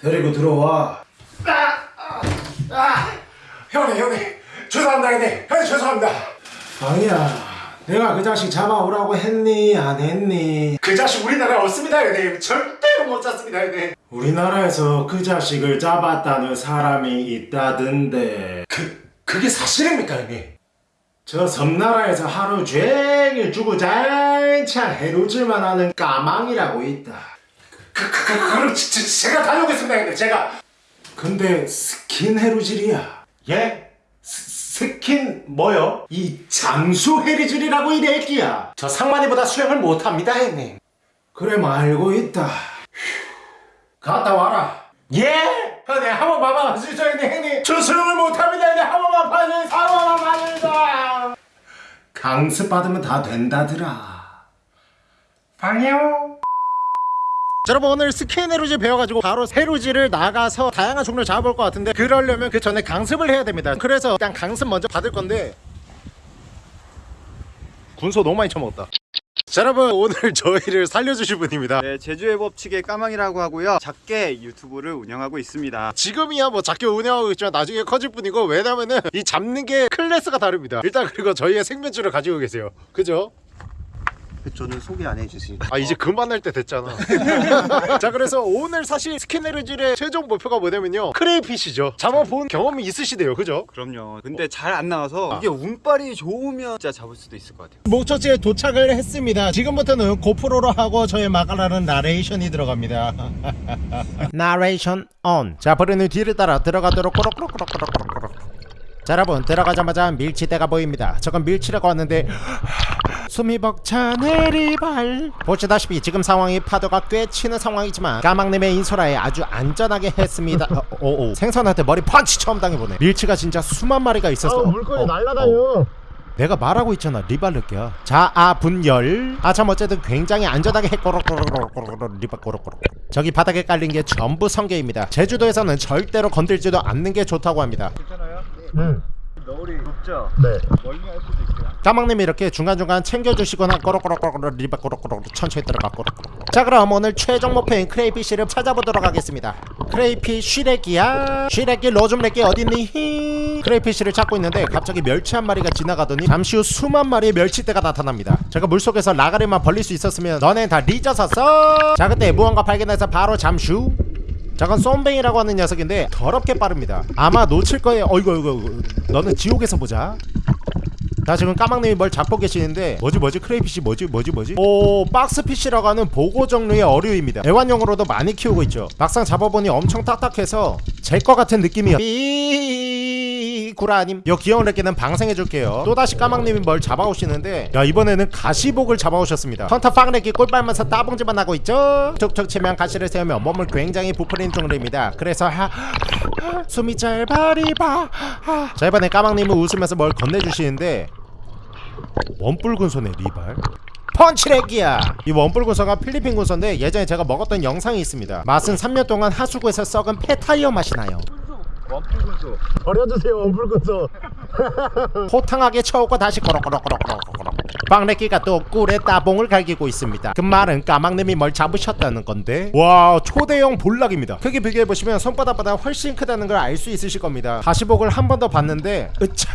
데리고 들어와. 형님 형님 죄송합니다 형님 형님 죄송합니다 방이야, 내가 그 자식 잡아오라고 했니? 안 했니? 그 자식 우리나라에 없습니다 형님 절대로 못 잡습니다 형님 우리나라에서 그 자식을 잡았다는 사람이 있다던데. 그 그게 사실입니까 형님? 저 섬나라에서 하루 종일 주구장창 해루질만 하는 까망이라고 있다. 그, 그, 그, 그럼 제가 다녀오겠습니다 형님 제가 근데 스킨 해루질이야. 예? 스, 스킨 뭐요? 이 잠수 해루질이라고 이래끼야. 저 상만이보다 수영을 못합니다 형님 그래 말고 있다. 갔다 와라. 예? 형님 한 번만 봐주시죠 형님 형님 저 수영을 못합니다 형님 한 번만 봐주세요 한 번만 봐주세요 강습 받으면 다 된다더라. 방이요 자, 여러분 오늘 스킨 해루질 배워가지고 바로 해루질을 나가서 다양한 종류를 잡아볼 것 같은데 그러려면 그 전에 강습을 해야 됩니다 그래서 일단 강습 먼저 받을 건데 군소 너무 많이 처먹었다 자 여러분 오늘 저희를 살려주실 분입니다 네, 제주의 법칙의 까망이라고 하고요. 작게 유튜브를 운영하고 있습니다. 지금이야 뭐 작게 운영하고 있지만 나중에 커질 뿐이고 왜냐면은 이 잡는 게 클래스가 다릅니다 일단 그리고 저희의 생명줄을 가지고 계세요 그죠? 저는 소개 안 해주세요. 아 이제 그만할 때 됐잖아. 자 그래서 오늘 사실 스킨 해루질의 최종 목표가 뭐냐면요. crayfish죠. 잡아본 경험이 있으시대요. 그죠? 그럼요. 근데 잘 안 나와서 이게 운빨이 좋으면 진짜 잡을 수도 있을 것 같아요. 목적지에 도착을 했습니다. 지금부터는 고프로로 하고 저의 마가라는 나레이션이 들어갑니다. 나레이션 온 자 버리는 뒤를 따라 들어가도록 꼬록꼬록꼬록꼬록꼬록. 자 여러분 들어가자마자 밀치떼가 보입니다. 저건 밀치라고 하는데 숨이 벅차 내리발. 보시다시피 지금 상황이 파도가 꽤 치는 상황이지만 까망님의 인소라에 아주 안전하게 했습니다. 어, 오, 오. 생선한테 머리 펀치 처음 당해보네. 밀치가 진짜 수만 마리가 있었어. 물건이 날라다녀. 내가 말하고 있잖아. 리발르기야 자아 분열. 아참 어쨌든 굉장히 안전하게 했꼬록꼬록꼬록꼬록 리발꼬록꼬록. 저기 바닥에 깔린 게 전부 성게입니다. 제주도에서는 절대로 건들지도 않는 게 좋다고 합니다 너울이 높죠? 네. 멀미 할 수도 있어요. 까망님이 이렇게 중간중간 챙겨주시거나 꼬록꼬록꼬록 리발꼬록꼬록 천천히 들어가 꼬록꼬록 자 그럼 오늘 최종 목표인 crayfish를 찾아보도록 하겠습니다. crayfish 레기야. 쉬레기 로줌레기 어딨니? 히 crayfish를 찾고 있는데 갑자기 멸치 한 마리가 지나가더니 잠시 후 수만 마리의 멸치떼가 나타납니다. 제가 물속에서 라가리만 벌릴 수 있었으면 너넨 다 리져섰어. 자 그때 무언가 발견해서 바로 잠슈 저건 쏨뱅이라고 하는 녀석인데 더럽게 빠릅니다. 아마 놓칠 거예요. 어이구 어이구 너는 지옥에서 보자. 자 지금 까망님이 뭘 잡고 계시는데 뭐지 뭐지? crayfish 뭐지 뭐지 뭐지? 오 boxfish라고 하는 보고 종류의 어류입니다. 애완용으로도 많이 키우고 있죠. 막상 잡아보니 엄청 딱딱해서 제 거 같은 느낌이요 삐 구라님? 요 귀여운 렉기는 방생해줄게요. 또다시 까망님이 뭘 잡아오시는데. 야 이번에는 가시복을 잡아오셨습니다. 헌터 빵렉기 꿀 빨면서 따봉질만 하고 있죠? 툭툭 치면 가시를 세우며 몸을 굉장히 부풀리는 종류입니다. 그래서 하, 하, 숨이 짧아리바 하. 자 이번에 까망님은 웃으면서 뭘 건네주시는데. 원뿔 군소네 리발. 펀치렉기야. 이 원뿔 군소가 필리핀 군소인데 예전에 제가 먹었던 영상이 있습니다. 맛은 3년 동안 하수구에서 썩은 폐타이어 맛이 나요 원풀 군소. 버려주세요 원뿔 군소 호탕하게 쳐오고 다시 꼬록꼬록꼬록꼬록 빵레끼가 또 꿀에 따봉을 갈기고 있습니다. 그 말은 까막님이 뭘 잡으셨다는 건데? 와 초대형 볼락입니다. 크기 비교해보시면 손바닥보다 훨씬 크다는 걸 알 수 있으실 겁니다. 가시복을 한 번 더 봤는데 으차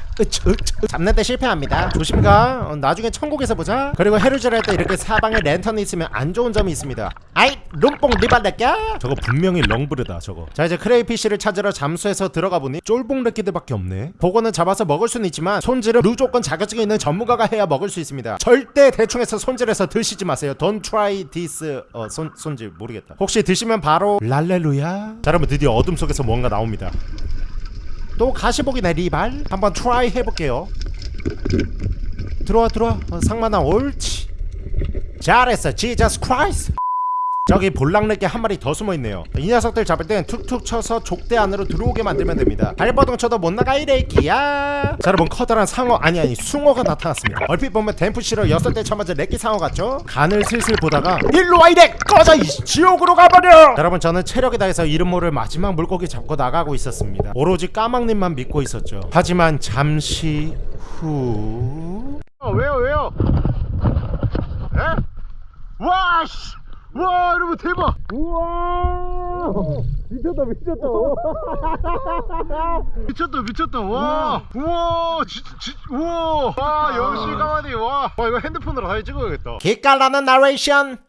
잡는데 실패합니다. 조심가. 어, 나중에 천국에서 보자. 그리고 해루질 할때 이렇게 사방에 랜턴이 있으면 안 좋은 점이 있습니다. 아이 룸뽕 리발레끼야? 저거 분명히 렁브르다 저거. 자 이제 크레이피쉬를 찾으러 잠수해서 들어가 보니 쫄봉 렉기들밖에 없네. 보고는 잡아서 먹을 수는 있지만 손질은 무조건 자격증이 있는 전문가가 해야 먹을 수 있습니다. 절대 대충해서 손질해서 드시지 마세요. Don't try this 어 손, 손질. 모르겠다. 혹시 드시면 바로 랄렐루야? 자 여러분 드디어 어둠 속에서 뭔가 나옵니다 또 가시복이네 리발. 한번 try 해볼게요. 들어와 들어와. 어, 상만아 옳지. 잘했어. Jesus Christ 저기 볼랑렉게 한 마리 더 숨어있네요. 이 녀석들 잡을 땐 툭툭 쳐서 족대 안으로 들어오게 만들면 됩니다. 발버둥 쳐도 못 나가 이래끼야! 자 여러분 커다란 상어 아니 아니 숭어가 나타났습니다. 얼핏 보면 Dempsey roll 여섯 대 쳐맞은 렉기 상어 같죠? 간을 슬슬 보다가 일로 와 이래! 꺼져 이 지옥으로 가버려! 자, 여러분 저는 체력이 다해서 이름 모를 마지막 물고기 잡고 나가고 있었습니다. 오로지 까망님만 믿고 있었죠. 하지만 잠시 후. 어, 왜요 왜요? 에? 와씨 와 여러분 대박! 우와! 미쳤다 미쳤다. 미쳤다 미쳤다. 와! 우와 지, 지, 우와! 와 역시 가만히 와, 와 이거 핸드폰으로 사진 찍어야겠다. 기깔나는 나레이션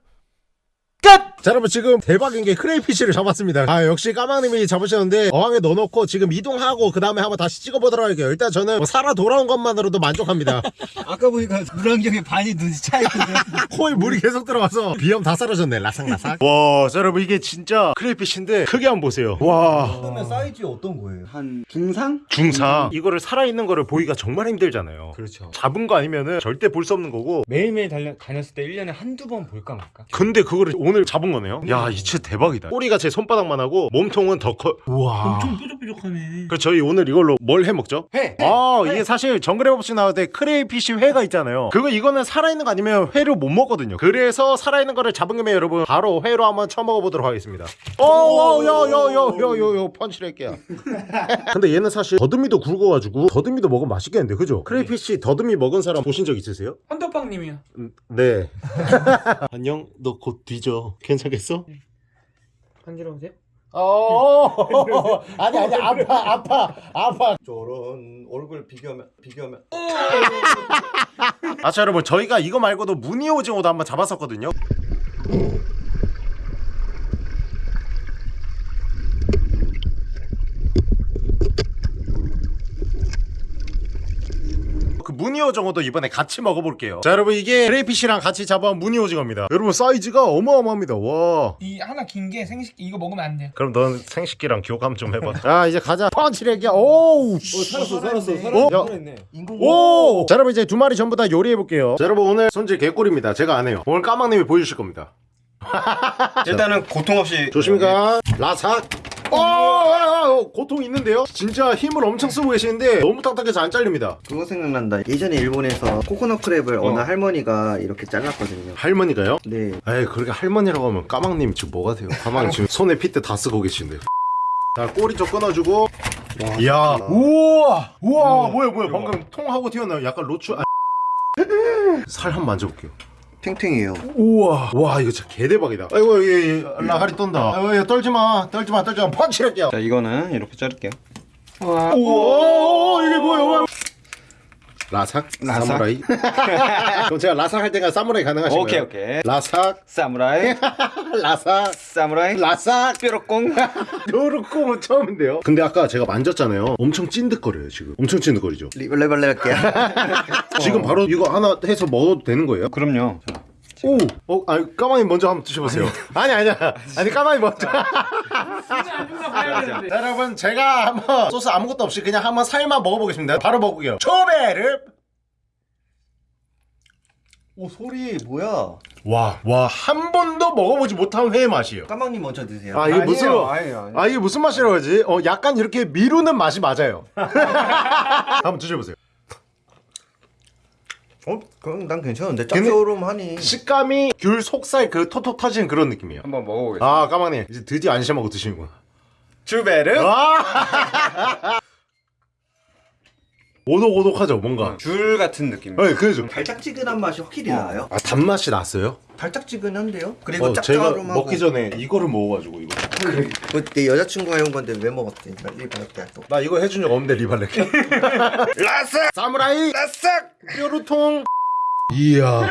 끝! 자 여러분 지금 대박인 게 crayfish를 잡았습니다. 아 역시 까망님이 잡으셨는데 어항에 넣어놓고 지금 이동하고 그 다음에 한번 다시 찍어보도록 할게요. 일단 저는 뭐 살아 돌아온 것만으로도 만족합니다. 아까 보니까 물안경에 반이 눈이 차있거든 코에 물이 계속 들어가서 비염 다 사라졌네 라삭라삭. 와 자, 여러분 이게 진짜 crayfish인데 크게 한번 보세요. 와. 그러면 사이즈 어떤 거예요? 한 중상? 중상. 이거를 살아있는 거를 보기가 정말 힘들잖아요. 그렇죠. 잡은 거 아니면은 절대 볼 수 없는 거고. 매일매일 달려, 다녔을 때 1년에 한두 번 볼까 말까? 근데 그거를 오늘 잡은 거네요. 야이 진짜 대박이다. 꼬리가 제 손바닥만 하고 몸통은 더커. 우와. 엄청 뾰족뾰족하네. 그 저희 오늘 이걸로 뭘 해 먹죠? 회! 아 이게 사실 정글의 법칙 나올 때 crayfish 회가 있잖아요. 그거 이거는 살아있는 거 아니면 회를 못 먹거든요. 그래서 살아있는 거를 잡은 김에 여러분 바로 회로 한번 쳐먹어 보도록 하겠습니다. 어여여여여여여 펀치를 할게요. 근데 얘는 사실 더듬이도 굵어가지고 더듬이도 먹으면 맛있겠는데 그죠? crayfish 더듬이 먹은 사람 보신 적 있으세요? 헌터빵님이요. 음, 네. 안녕 너 곧 뒤져 괜찮겠어? 간지러우세요? 어 아니 아니 아파 아파 아파 저런 얼굴 비교하면 비교하면 아, 자, 여러분, 저희가 이거 말고도 무늬 오징어도 한번 잡았었거든요. 그 무늬 오징어도 이번에 같이 먹어볼게요. 자, 여러분, 이게 crayfish랑 같이 잡아온 무늬 오징어입니다. 여러분, 사이즈가 어마어마합니다. 와. 이 하나 긴 게 생식 이거 먹으면 안 돼요 그럼 넌 생식기랑 교감 좀 해봐. 자, 이제 가자. 펀치레기야. 오우. 살았어 살았어 어? 야. 살았네 오! 자, 여러분 이제 두 마리 전부 다 요리해 볼게요. 자, 여러분 오늘 손질 개꿀입니다. 제가 안 해요. 오늘 까망님이 보여주실 겁니다. 일단은 고통 없이 조심히 가. 라삭. 어, 어, 어, 고통 있는데요? 진짜 힘을 엄청 쓰고 계시는데 너무 딱딱해서 안 잘립니다. 그거 생각난다. 예전에 일본에서 coconut crab을 어 느 할머니가 이렇게 잘랐거든요. 할머니가요? 네. 에이 그렇게 할머니라고 하면 까망님 지금 뭐가 돼요? 까망 지금 손에 핏대 다 쓰고 계신데. 자 꼬리 쪽 끊어주고. 이야. 우와. 우와. 뭐야 뭐야 방금 통하고 튀어나요. 약간 로추. 아. 살한번 만져볼게요. 탱탱해요. 우와. 와 이거 진짜 개대박이다. 아이고 이 라가리 떤다. 아이고 얘 떨지마. 떨지마 떨지마. 펀치를게요. 자 이거는 이렇게 자를게요. 우와 이게 뭐야 라삭? 라삭. 사무라이? 그럼 제가 라삭 할 때가 사무라이 가능하신가요? 오케이 오케이 라삭 사무라이 라삭 사무라이 라삭 뾰로꽁 요렇고 처음인데요 근데 아까 제가 만졌잖아요 엄청 찐득거려요 지금 엄청 찐득거리죠 리벌레벌레 할게요. 지금 바로 이거 하나 해서 먹어도 되는 거예요? 그럼요 자, 오! 어, 아니 까마귀 먼저 한번 드셔보세요. 아니. 아니야. 아니 까마귀 먼저. 자, 여러분 제가 한번 소스 아무것도 없이 그냥 한번 살만 먹어보겠습니다. 바로 먹을게요. 초배를 오 소리 뭐야? 와. 와 한 번도 먹어보지 못한 회의 맛이에요. 까망님 먼저 드세요. 아 이게 무슨 아니에요, 아니에요. 아 이게 무슨 맛이라고 하지? 어 약간 이렇게 미루는 맛이 맞아요. 한번 드셔보세요 어? 그럼 난 괜찮은데 짭조름하니. 식감이 귤 속살 그 톡톡 터지는 그런 느낌이에요 한번 먹어보겠습니다 아 까마님 이제 드디어 안심하고 드시는구나 주베르 아 오독오독하죠 뭔가 줄 같은 느낌 네 그죠 달짝지근한 맛이 확실히 나요. 아 단맛이 났어요? 달짝지근한데요? 그리고 어, 제가 짭조름하고. 먹기 전에 이거를 먹어가지고 이거 그 내 여자친구가 해온 건데 왜 먹었대? 리벌레 또. 나 이거 해준 적 없는데 리발레 라삭 사무라이 라삭 뾰루통 이야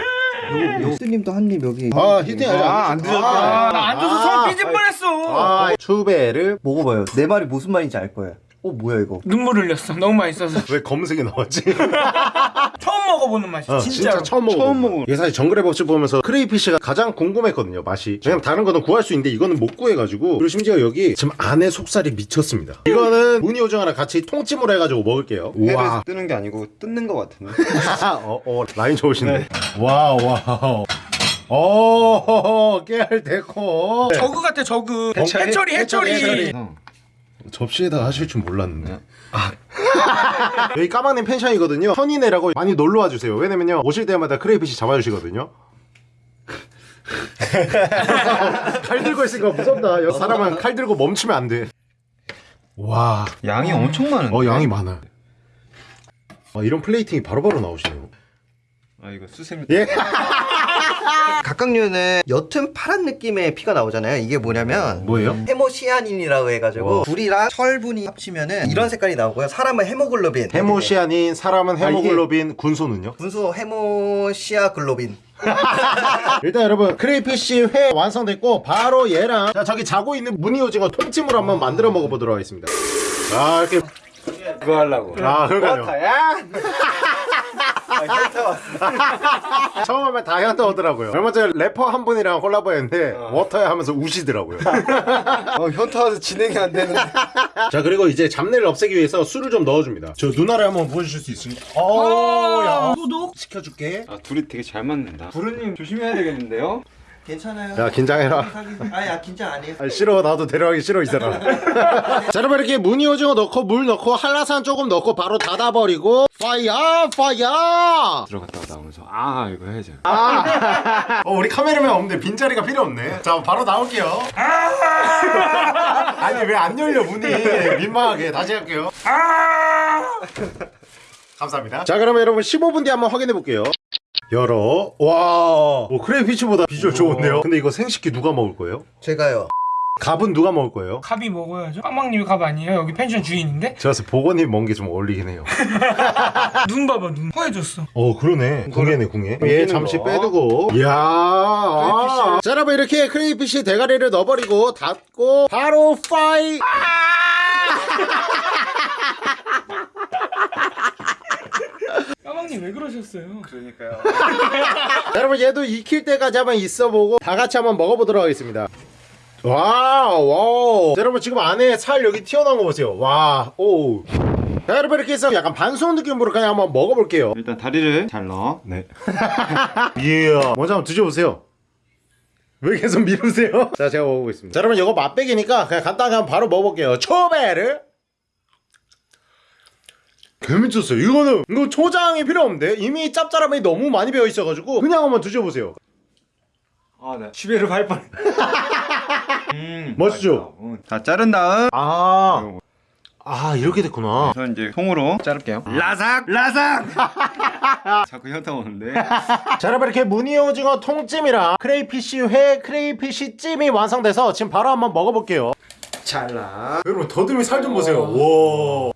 스님도 한 입 여기. 아 히팅 아, 안 드셨다. 아, 나 앉아서 손 삐질 뻔했어 아 추베를 먹어봐요. 내 말이 무슨 말인지 알 거예요. 어 뭐야 이거? 눈물 흘렸어 너무 맛있어서 왜 검은색이 나왔지? 처음 먹어보는 맛이 어, 진짜 진짜 처음 먹어 처음 먹어. 이게 사실 정글의 법칙 보면서 crayfish가 가장 궁금했거든요 맛이 왜냐면 다른 거는 구할 수 있는데 이거는 못 구해가지고 그리고 심지어 여기 지금 안에 속살이 미쳤습니다 이거는 무늬 오징어랑 같이 통찜으로 해가지고 먹을게요 우와 뜨는 게 아니고 뜯는 거 같은데 어, 어, 라인 좋으시네. Wow, wow. 오, 깨알 데코. 저그 같아 저그 hatchery, hatchery hatchery hatchery. 접시에다 하실 줄 몰랐는데. 아. 여기 까망님 펜션이거든요. 현이네라고 많이 놀러 와 주세요. 왜냐면요, 오실 때마다 crayfish 잡아주시거든요. 칼 들고 있으니까 무섭다. 여기 사람은 칼 들고 멈추면 안 돼. 와, 양이 엄청 많은데 어, 양이 많아. 아, 이런 plating이 바로바로 나오시네요. 아 이거 수세미. 예. 갑각류는 옅은 파란 느낌의 피가 나오잖아요. 이게 뭐냐면 뭐예요? 헤모시아닌이라고 해가지고 와. 구리랑 철분이 합치면은 이런 색깔이 나오고요. 사람은 헤모글로빈. 헤모시아닌 사람은 이게- 헤모글로빈 군소는요? 군소 헤모시아글로빈. 일단 여러분 crayfish 회 완성됐고 바로 얘랑 자 저기 자고 있는 무늬 오징어 통찜으로 한번 만들어 먹어보도록 하겠습니다 아 이렇게 그거 하려고. 아 그러니까요 야. 처음 하면 다 현타 오더라고요 얼마 전에 래퍼 한 분이랑 콜라보 했는데 워터야 하면서 우시더라고요 어 현타 와서 진행이 안 되는데. 자 그리고 이제 잡내를 없애기 위해서 술을 좀 넣어줍니다 저 누나를 한번 보여주실 수 있습니까? 어야 소독? 시켜줄게 아 둘이 되게 잘 맞는다. 부르님 조심해야 되겠는데요? 괜찮아요. 야 긴장해라. 아야 긴장 안 해요. 아 싫어. 나도 데려가기 싫어 이 사람. 자 여러분 이렇게 무늬 오징어 넣고 물 넣고 한라산 조금 넣고 바로 닫아버리고 파이어 파이어! 들어갔다가 나오면서 아 이거 해야죠. 어 우리 카메라맨 없는데 빈 자리가 필요 없네. 자 바로 나올게요. 아니 왜 안 열려 문이? 민망하게. 다시 할게요. 감사합니다. 자 그러면 여러분 15분 뒤에 한번 확인해 볼게요 열어 와 오, crayfish보다 비주얼 좋은데요 근데 이거 생식기 누가 먹을 거예요? 제가요. 갑은 누가 먹을 거예요? 갑이 먹어야죠. 빵빵님이 갑 아니에요? 여기 펜션 주인인데? 제가 봤을 땐 보건이 먹은 게좀 어울리긴 해요 눈 봐봐 눈. 허해졌어. 어 그러네 궁예네 궁예 얘 잠시 거. 빼두고 이야 아. 자 여러분 이렇게 crayfish 대가리를 넣어버리고 닫고 바로 fire 빵빵님 왜 그러셨어요? 그러니까요. 자, 여러분 얘도 익힐 때까지 한번 있어보고 다 같이 한번 먹어보도록 하겠습니다 wow wow 자, 여러분 지금 안에 살 여기 튀어나온 거 보세요 와오 자 여러분 이렇게 해서 약간 반숙 느낌으로 그냥 한번 먹어볼게요 일단 다리를 잘 넣어. 네. 이야 먼저 한번 드셔보세요 왜 계속 미루세요? 자 제가 먹어보겠습니다 자 여러분 이거 맛배기니까 그냥 간단하게 한번 바로 먹어볼게요 초배를 개미쳤어요 이거는 이거 초장이 필요 없는데 이미 짭짤함이 너무 많이 배어 있어가지고 그냥 한번 드셔보세요 아 네. 시베르 갈 뻔. 음, 멋지죠? 음. 자 자른 다음. 아, 아 이렇게 됐구나 그래서 이제 통으로 자를게요. 라삭 라삭. 자꾸 현타 오는데. 자 여러분 이렇게 무늬 오징어 통찜이랑 crayfish 회 crayfish 찜이 완성돼서 지금 바로 한번 먹어볼게요 잘라. 여러분 더듬이 살 좀 보세요 와.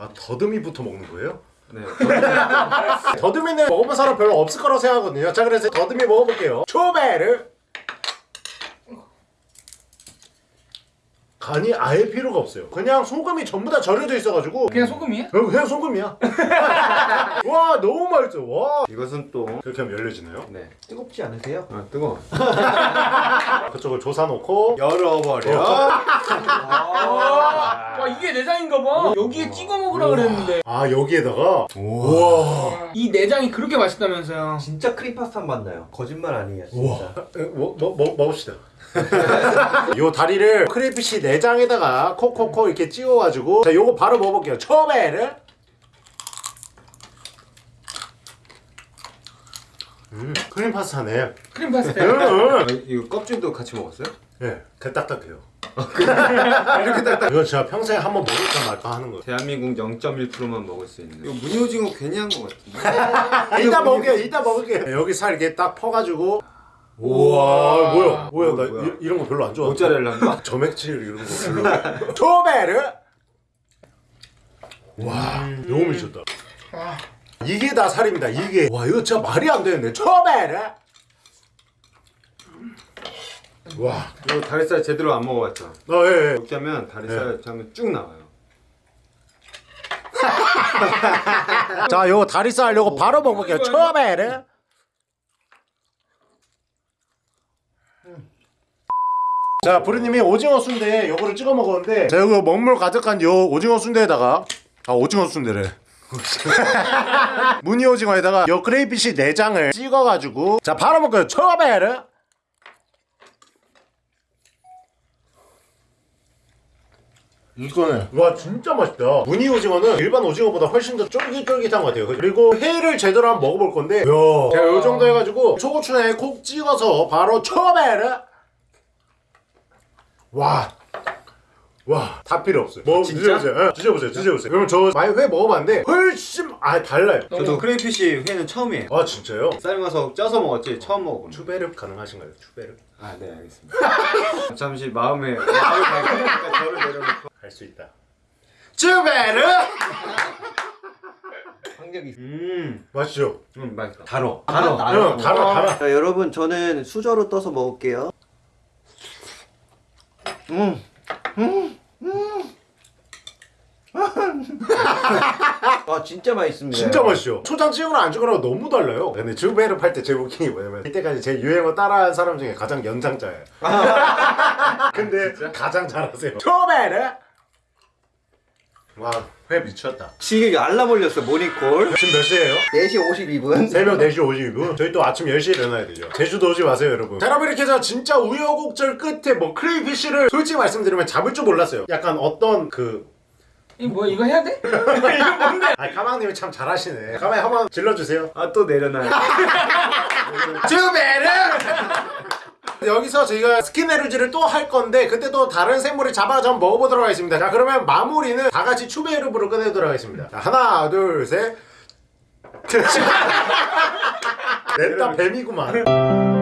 아 더듬이부터 먹는 거예요? 네. 더듬이는 먹어본 사람 별로 없을 거라고 생각하거든요 자 그래서 더듬이 먹어볼게요 초베르 간이 아예 필요가 없어요 그냥 소금이 전부 다 절여져 있어가지고 그냥 소금이야? 어, 그냥 소금이야 와 너무 맛있어 와 이것은 또. 그렇게 하면 열려지나요? 네. 뜨겁지 않으세요? 아 뜨거. 그쪽을 조사 놓고 열어버려. 와 이게 내장인가 봐. 여기에 찍어 먹으라 그랬는데 아 여기에다가 우와 이 내장이 그렇게 맛있다면서요. 진짜 크림 파스타 맛 나요. 거짓말 아니에요. 진짜. 뭐, 뭐, 뭐, 먹읍시다 요 다리를 crayfish 내장에다가 콕콕콕 이렇게 찍어가지고 자 요거 바로 먹어볼게요 초베르 음 크림 파스타네 크림 파스타. 음, 아, 이거 껍질도 같이 먹었어요? 예, 그 딱딱해요 이렇게 딱딱 이거 제가 평생에 한번 먹을까 말까 하는 거예요 대한민국 0.1%만 먹을 수 있는. 이거 무늬오징어 괜히 한 거 같은데. 이따 먹을게요 이따 먹을게요 여기 살 이렇게 딱 퍼가지고 우와 뭐야? 뭐야 나 뭐야. 이, 이런 거 별로 안 좋아해 모짜렐라인가? 점액질 이런 거 별로. 초베르? 와 너무 미쳤다. 이게 다 살입니다 이게. 와 이거 진짜 말이 안 되는데. 초베르? 와. 이거 다리살 제대로 안 먹어봤죠? 어, 예, 예. 하면 다리살 하면 쭉 나와요. 자 요거 다리살 요거 바로 먹어볼게요. 초베르 자 부르님이 오징어 순대에 요거를 찍어 먹었는데 제가 이거 먹물 가득한 요 오징어 순대에다가 아 오징어 순대래. 무늬 오징어에다가 요 크레이피쉬 내장을 찍어가지고 자 바로 먹어요. 초베르 이거는 와 진짜 맛있다. 무늬 오징어는 일반 오징어보다 훨씬 더 쫄깃쫄깃한 것 같아요. 그리고 회를 제대로 한번 먹어볼 건데 야 제가 요 정도 해가지고 초고추장에 콕 찍어서 바로 초베르 와 와, 다 필요 없어요. 뭐 진짜? 드셔보세요. 예, 드셔보세요. 드셔보세요. 그럼 저 많이 회 먹어봤는데 훨씬 아 달라요. 저도 크레이피쉬 회는 처음이에요. 아 진짜요? 삶아서 쪄서 먹었지 처음 먹어보는. 추베르 가능하신가요? 추베르 아, 네, 알겠습니다. 잠시 마음에 마음을 밝히니까 저를 내려놓고. 할 수 있다. 강력이. 음, 맛있죠? 음, 맛있다. 달어. 달아, 달아. 자, 여러분 저는 수저로 떠서 먹을게요. 음, 음, 음. 아 진짜 맛있습니다. 진짜 맛있죠? 초장 찍거나 안 찍거나 너무 달라요. 근데 주베르 팔때 제일 웃긴 게 뭐냐면 이때까지 제 유행어 따라한 사람 중에 가장 연장자예요. 근데 가장 잘하세요. 주베르! 와, 회 미쳤다. 지금 알람 올렸어 모닝콜. 지금 몇 시에요? 4시 52분. 새벽 4시 50분 저희 또 아침 10시에 일어나야 되죠 제주도 오지 마세요 여러분 자 여러분 이렇게 해서 진짜 우여곡절 끝에 뭐 크레이피쉬를 솔직히 말씀드리면 잡을 줄 몰랐어요 약간 어떤 그 이거 뭐야 이거 해야 돼? 아니 까망님이 참 잘하시네 까망이 한번 질러주세요 아, 또 내려놔요. 주베르 여기서 저희가 스키네르지를 또 할 건데 그때 또 다른 생물을 잡아서 먹어보도록 하겠습니다. 자 그러면 마무리는 다 같이 추베르브로 끝내도록 하겠습니다. 자, 하나 둘셋. 냈다 뱀이구만